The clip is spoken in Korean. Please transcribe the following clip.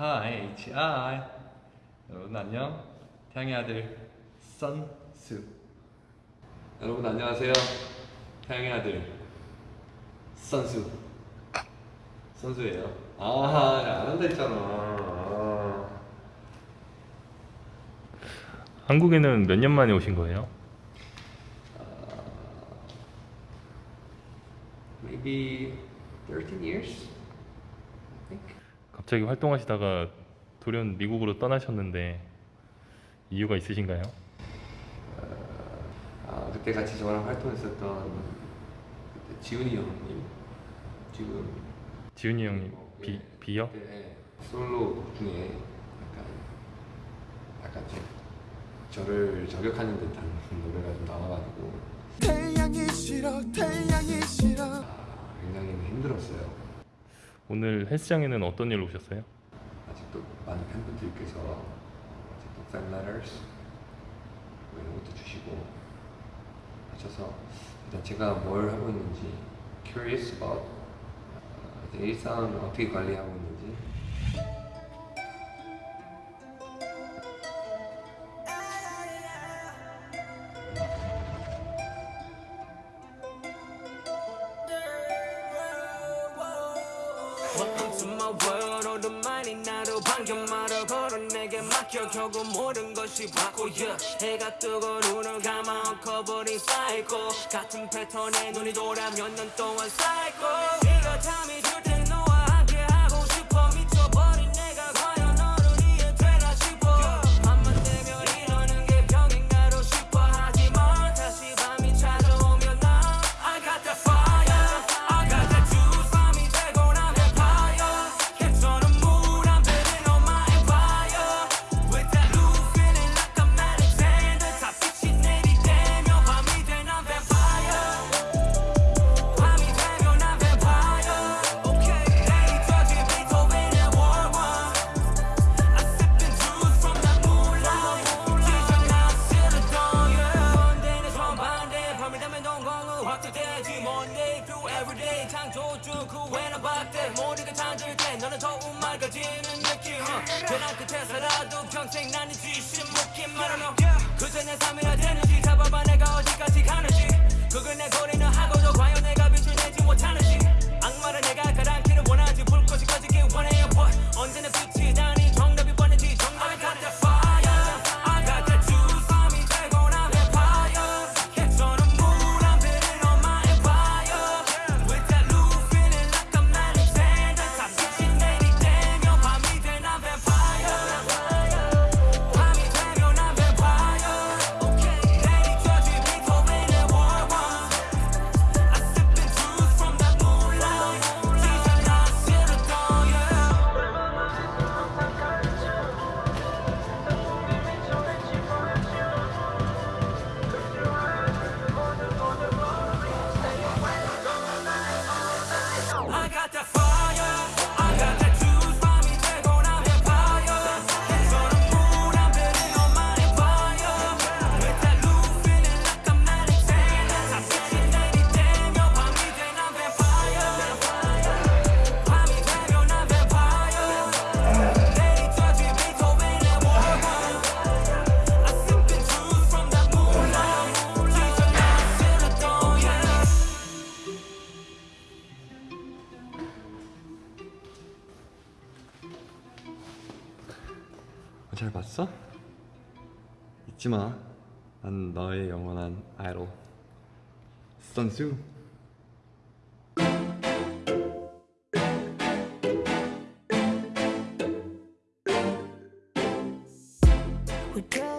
Hi, H.I. 여러분 안녕. 태양의 아들 선수. 여러분 안녕하세요. 태양의 아들 선수. 선수예요. 아, 야, 안 한다 했잖아. 아. 한국에는 몇 년 만에 오신 거예요? Maybe 13 years? I think. 갑자기 활동하시다가 돌연 미국으로 떠나셨는데 이유가 있으신가요? 아, 그때 같이 저랑 활동했었던 그때 지훈이 형님 지금 지훈이 형님 어, 비, 네. 비요? 그때 솔로 곡 중에 약간 약간 제, 저를 저격하는 듯한 노래가 좀 나와가지고 태양이 싫어 태양이 싫어 아, 굉장히 힘들었어요. 오늘 헬스장에는 어떤 일로 오셨어요? 아직도 많은 팬분들께서 아직도 letters 뭐 이런 것도 주시고 하셔서 일단 제가 뭘 하고 있는지 curious about 어, 제 일상을 어떻게 관리하고 있는지 to my world. 오랜만이 나로 반겨 말어 걸어 내게 맡겨 결국 모든 것이 바꿔야 해가 뜨고 눈을 감아 엉켜버린 사이코. 같은 패턴에 눈이 돌아 몇 년 동안 사이코. 네 확대되지 Monday through everyday 창조주 그 외나 박대 모두가 잠들 때 너는 더욱 맑아지는 느낌 uh. 끝에 살아도 평생 나는 지신 묶인 말하노 그저 내 삶이라 되는지 잡아봐 내가 어디 잘 봤어? 잊지 마. 난 너의 영원한 아이돌 선수. We could